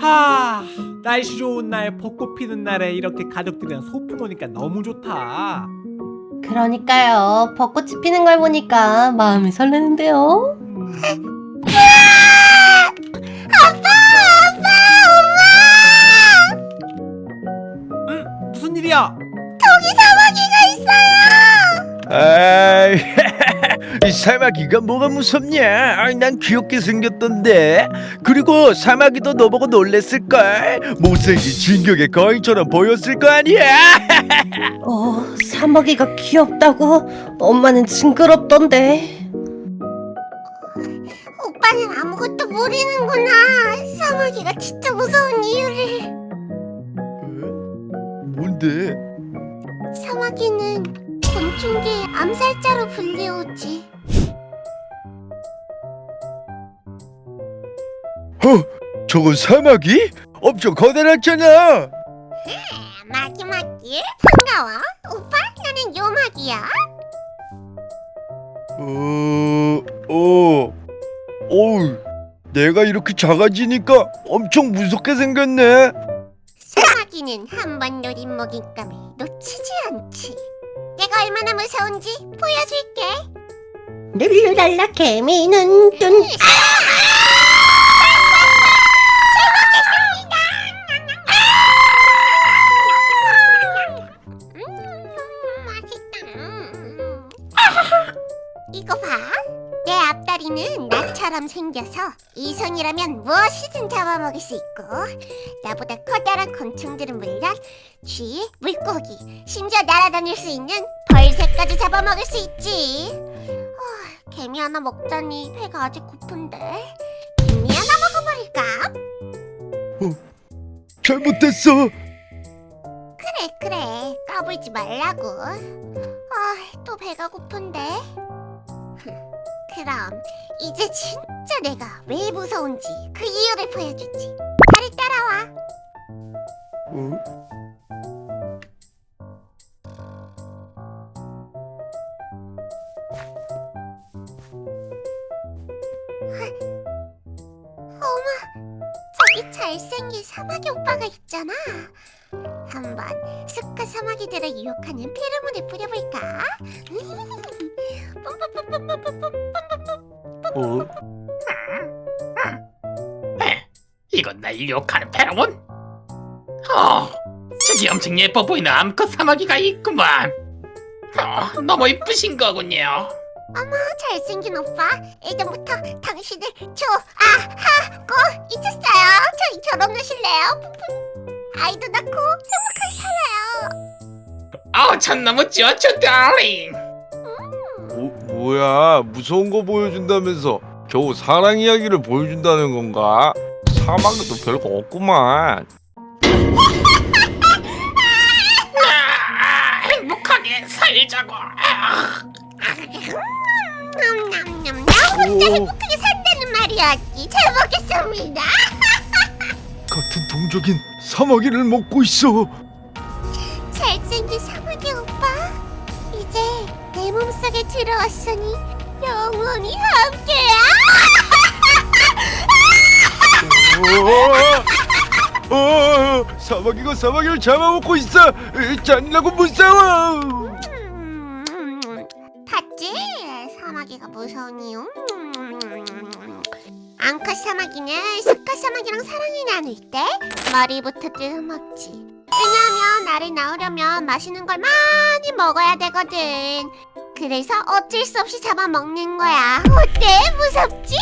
하 날씨 좋은 날 벚꽃 피는 날에 이렇게 가족들이랑 소풍 오니까 너무 좋다 그러니까요. 벚꽃이 피는 걸 보니까 마음이 설레는데요. 음, 응? 무슨 일이야? 아이, 이 사마귀가 뭐가 무섭냐? 아이, 난 귀엽게 생겼던데. 그리고 사마귀도 너보고 놀랬을걸. 못생긴 진격의 거인처럼 보였을 거 아니야? 어, 사마귀가 귀엽다고? 엄마는 징그럽던데. 오빠는 아무것도 모르는구나. 사마귀가 진짜 무서운 이유를. 뭔데? 사마귀는 곤충계의 암살자로 불리우지. 어, 저건 사마귀? 엄청 커다랗잖아. 마기마기 반가워. 오빠 나는 요마기야. 어, 어, 어우, 내가 이렇게 작아지니까 엄청 무섭게 생겼네. 사마귀는 한 번 노린 먹잇감을 놓치지 않지. 내가 얼마나 무서운지 보여줄게. 룰루랄라 개미는 눈. 음, 나처럼 생겨서 이성이라면 무엇이든 잡아먹을 수 있고 나보다 커다란 곤충들은 물론 쥐, 물고기, 심지어 날아다닐 수 있는 벌새까지 잡아먹을 수 있지. 아, 개미 하나 먹자니 배가 아직 고픈데 김미 하나 먹어버릴까? 잘못했어. 그래 그래 까불지 말라고. 아, 또 배가 고픈데. 그럼 이제 진짜 내가 왜 무서운지 그 이유를 보여주지. 나를 따라와. 어? 어머, 저기 잘생긴 사마귀 오빠가 있잖아. 한번 스카 사마귀들을 유혹하는 페로몬을 뿌려볼까? 어? 이건 날 유혹하는 페로몬? 어, 저기 엄청 예뻐 보이는 암컷 사마귀가 있구만. 어, 너무 이쁘신 거군요. 어머, 잘생긴 오빠. 예전부터 당신을 좋아하고 있었어요. 저희 결혼하실래요? 아이도 낳고 행복하게 살아요. 어, 전 너무 좋죠, 달링. 뭐, 뭐야 무서운 거 보여준다면서 겨우 사랑 이야기를 보여준다는 건가? 사막에도 별거 없구만 아, 행복하게 살자고. 아, 냠냠냠냠. 오, 크게 산다는 말이었지. 잘 먹겠습니다. 같은 동족인 사마귀를 먹고 있어 잘생긴. 이제 내 몸속에 들어왔으니 영원히 함께야. 어, 어, 사마귀가 사마귀를 잡아먹고 있어 으, 잔인하고 무서워 음, 봤지? 사마귀가 무서운 이유. 앙카 사마귀는 스카 사마귀랑 사랑을 나눌 때 머리부터 뜯어먹지. 왜냐하면 나를 낳으려면 맛있는 걸 많이 먹어야 되거든. 그래서 어쩔 수 없이 잡아먹는 거야. 어때? 무섭지?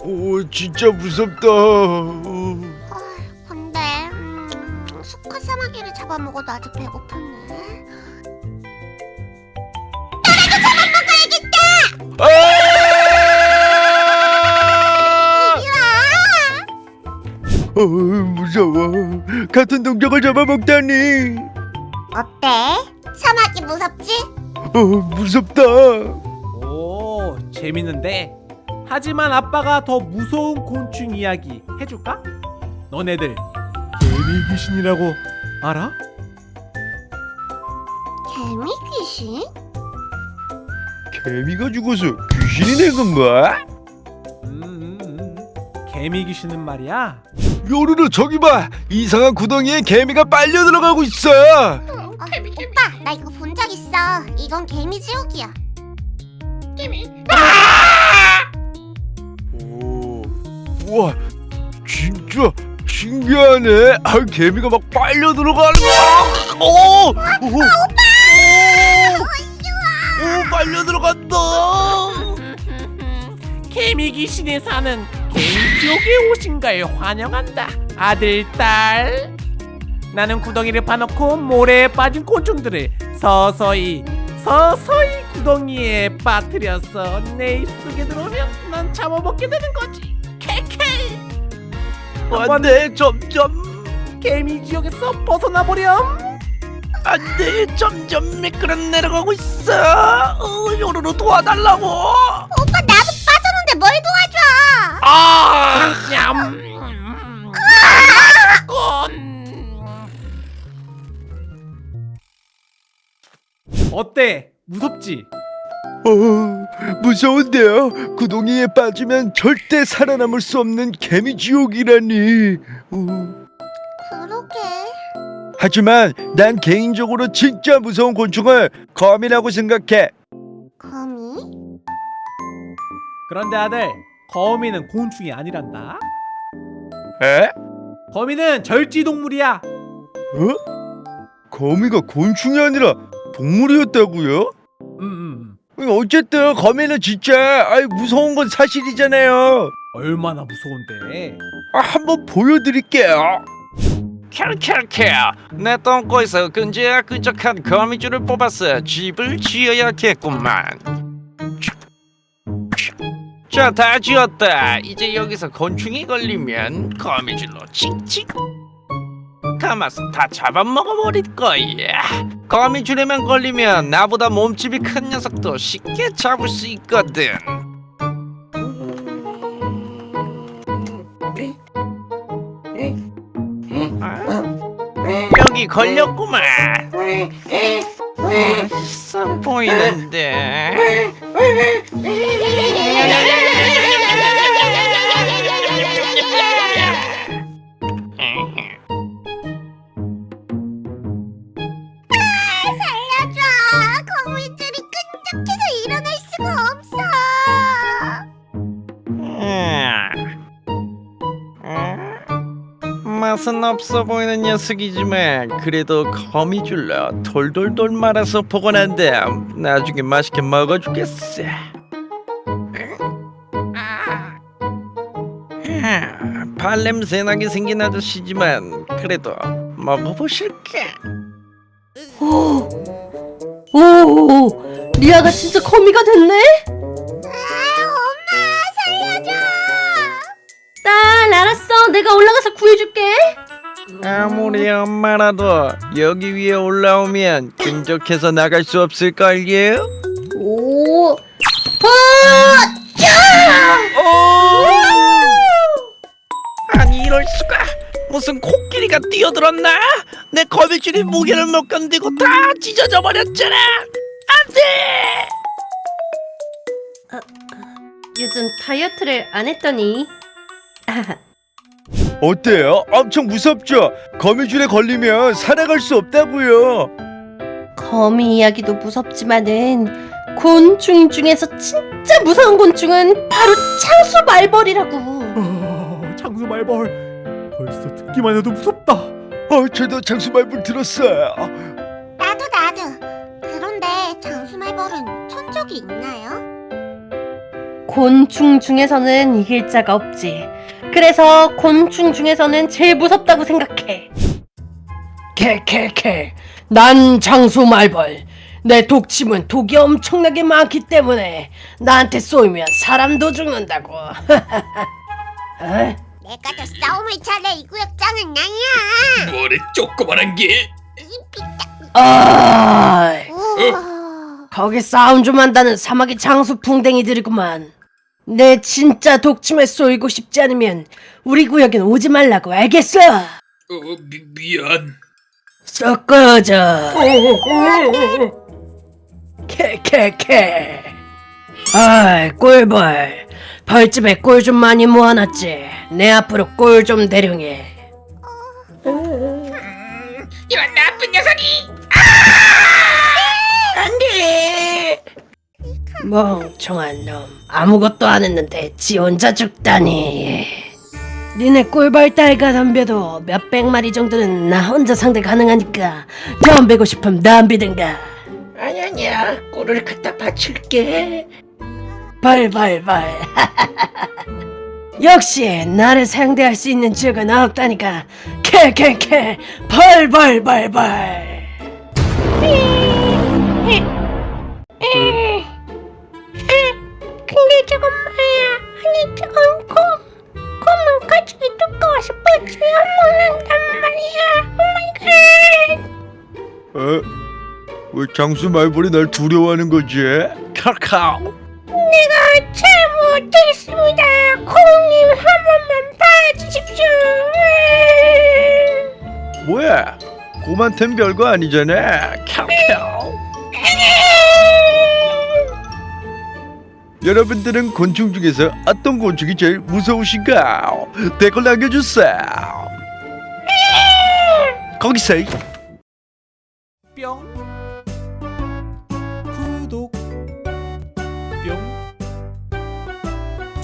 오 진짜 무섭다 어, 아, 근데 음, 수컷 사마귀를 잡아먹어도 아직 배고프네. 아! 이리 와! 어, 무서워 같은 동족을 잡아먹다니 어때? 사마귀 무섭지? 어, 무섭다 오 재밌는데 하지만 아빠가 더 무서운 곤충 이야기 해줄까? 너네들 개미 귀신이라고 알아? 개미 귀신? 개미가 죽어서 귀신이 된 건가? 음. 개미 귀신은 말이야 요루루 저기 봐 이상한 구덩이에 개미가 빨려 들어가고 있어 어, 오빠 나 이거 본 적 있어. 이건 개미 지옥이야. 오 우와 진짜 신기하네. 아 개미가 막 빨려 들어가는 거야 오! 오! 오! 오 빨려 들어간다. 개미 귀신이 사는 개미 지옥에 오신 걸 환영한다 아들 딸 나는 구덩이를 파놓고 모래에 빠진 곤충들을 서서히 서서히 구덩이에 빠뜨려서 내 입속에 들어오면 난 잡아먹게 되는 거지. 케케! 안돼 점점. 개미 지옥에서 벗어나 보렴. 안돼 점점 미끄러 내려가고 있어. 어, 요루루 도와달라고. 오빠 나도 빠졌는데 뭘 도와줘? 아, 냠. 어때? 무섭지? 어, 무서운데요. 구덩이에 빠지면 절대 살아남을 수 없는 개미 지옥이라니. 어. 그러게 하지만 난 개인적으로 진짜 무서운 곤충을 거미라고 생각해. 거미? 그런데 아들, 거미는 곤충이 아니란다. 에? 거미는 절지 동물이야. 어? 거미가 곤충이 아니라 동물이었다고요? 음, 음. 어쨌든 거미는 진짜 아이 무서운 건 사실이잖아요. 얼마나 무서운데? 아, 한번 보여드릴게요. 캬캬캬 내 똥꼬에서 끈적끈적한 거미줄을 뽑아서 집을 지어야겠구만 자 다 지었다 이제 여기서 곤충이 걸리면 거미줄로 칙칙 감아서 다 잡아먹어버릴 거야 거미줄에만 걸리면 나보다 몸집이 큰 녀석도 쉽게 잡을 수 있거든 여기 걸렸구만. 맛있어 보이는데. 맛은 없어 보이는 녀석이지만 그래도 거미줄로 돌돌돌 말아서 보관한 다음 나중에 맛있게 먹어주겠어. 아, 발냄새 나게 생긴 아저씨지만 그래도 먹어보실게. 오, 오, 리아가 진짜 거미가 됐네? 딸, 알았어. 내가 올라가서 구해줄게. 아무리 엄마라도 여기 위에 올라오면 끈적해서 나갈 수 없을걸요? 오, 아, 아니 이럴 수가. 무슨 코끼리가 뛰어들었나? 내 거미줄이 무게를 못 견디고 다 찢어져 버렸잖아. 안돼! 요즘 다이어트를 안 했더니 어때요? 엄청 무섭죠? 거미줄에 걸리면 살아갈 수 없다고요. 거미 이야기도 무섭지만은 곤충 중에서 진짜 무서운 곤충은 바로 창수 말벌이라고. 어, 장수 말벌. 벌써 듣기만 해도 무섭다. 어, 저도 장수말불 들었어요. 나도 나도 그런데 장수말벌은 천 적이 있나요? 곤충 중에서는 이길 자가 없지. 그래서 곤충 중에서는 제일 무섭다고 생각해. 캐캐캐 난 장수 말벌 내 독침은 독이 엄청나게 많기 때문에 나한테 쏘이면 사람도 죽는다고 어? 내가 더 싸움을 잘해 이 구역장은 나야 뭐래 조그만한 게? 어이 오. 거기 싸움 좀 한다는 사마귀 장수 풍뎅이들이구만 내 진짜 독침에 쏘이고 싶지 않으면 우리 구역엔 오지 말라고 알겠어? 어, 미, 미안. 썩 꺼져 캐캐캐. 아이 꿀벌 벌집에 꿀 좀 많이 모아놨지. 내 앞으로 꿀 좀 대령해 멍청한 놈. 아무것도 안 했는데 지 혼자 죽다니. 니네 꿀벌 딸과 덤벼도 몇백 마리 정도는 나 혼자 상대 가능하니까 덤비고 싶으면 덤비든가. 아니 아니야. 꿀을 갖다 바칠게. 벌벌벌. 역시 나를 상대할 수 있는 적은 없다니까. 캐캐캐 벌벌벌벌 왜 장수 말벌이 날 두려워하는 거지? 카카오 내가 잘못했습니다. 곰님 한 번만 봐주십시오. 뭐야 곰한텐 별거 아니잖아 카카오 여러분들은 곤충 중에서 어떤 곤충이 제일 무서우신가? 댓글 남겨주세요 거기서 뿅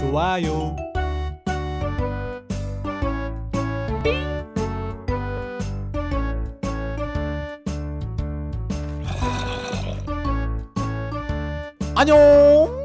좋아요. 안녕